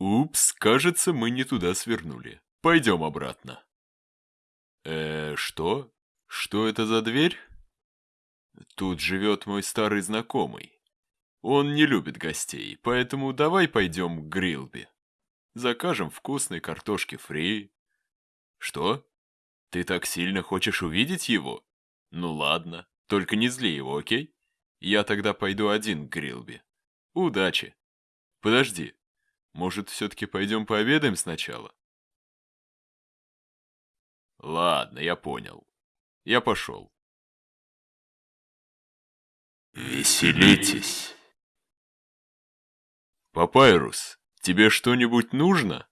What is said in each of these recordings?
Упс, кажется, мы не туда свернули. Пойдем обратно. Э, что? Что это за дверь? Тут живет мой старый знакомый. Он не любит гостей, поэтому давай пойдем к Грилби. Закажем вкусной картошки фри. Что? Ты так сильно хочешь увидеть его? Ну ладно, только не зли его, окей? Я тогда пойду один к Грилби. Удачи. Подожди, может, все-таки пойдем пообедаем сначала? Ладно, я понял. Я пошел. Веселитесь. Папайрус, тебе что-нибудь нужно?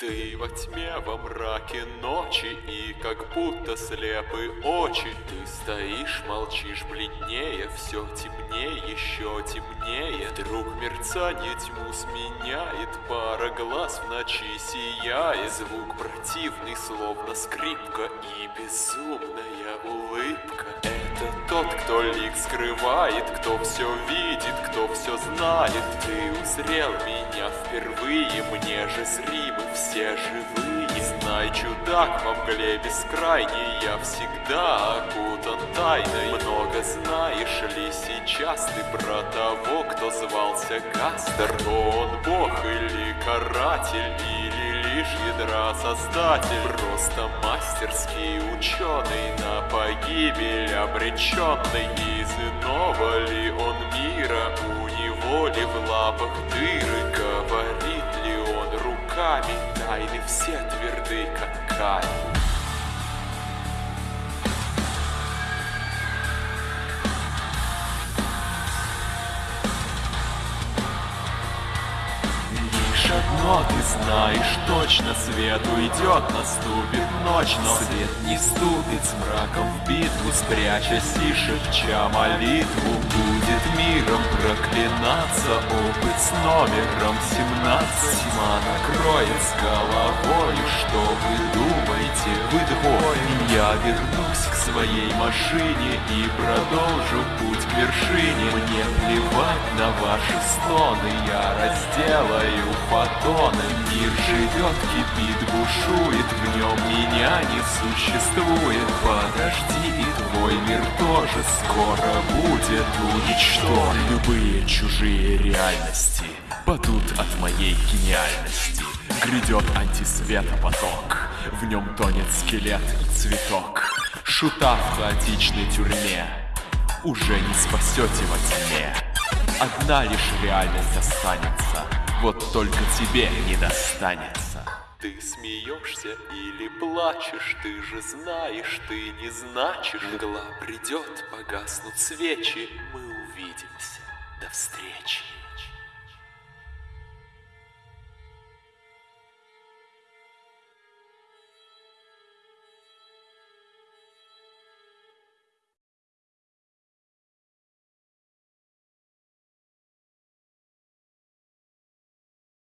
Ты во тьме, во мраке ночи, и как будто слепы очи. Ты стоишь, молчишь, бледнее, все темнее, еще темнее. Вдруг мерцание тьму сменяет, пара глаз в ночи сияет. Звук противный, словно скрипка, и безумная улыбка. Тот, кто лик скрывает, кто все видит, кто все знает. Ты узрел меня впервые, мне же зримы все живые. Знай, чудак, во мгле бескрайней я всегда окутан тайной. Много знаешь ли сейчас ты про того, кто звался Гастер? Он бог или каратель, лишь ядра создатель? Просто мастерский ученый на погибель обреченный. Из иного ли он мира, у него ли в лапах дыры? Говорит ли он руками, тайны все тверды, как камень. Лишь одно ты знаешь точно, свет уйдет, наступит ночь, но свет не вступит с мраком в битву, спрячась и шепча молитву. Будет миром проклинаться опыт с номером 17. Тьма накроет с головой, что вы думаете, вы двое. Я вернусь к своей машине и продолжу путь к вершине. Мне на ваши стоны, я разделаю фотоны. Мир живет, кипит, бушует, в нем меня не существует. Подожди, и твой мир тоже скоро будет уничтожен. Любые чужие реальности падут от моей гениальности. Грядет антисвета поток, в нем тонет скелет и цветок. Шута в хаотичной тюрьме, уже не спасете во тьме. Одна лишь реальность останется, вот только тебе не достанется. Ты смеешься или плачешь, ты же знаешь, ты не значишь. Мгла придет, погаснут свечи, мы увидимся. До встречи.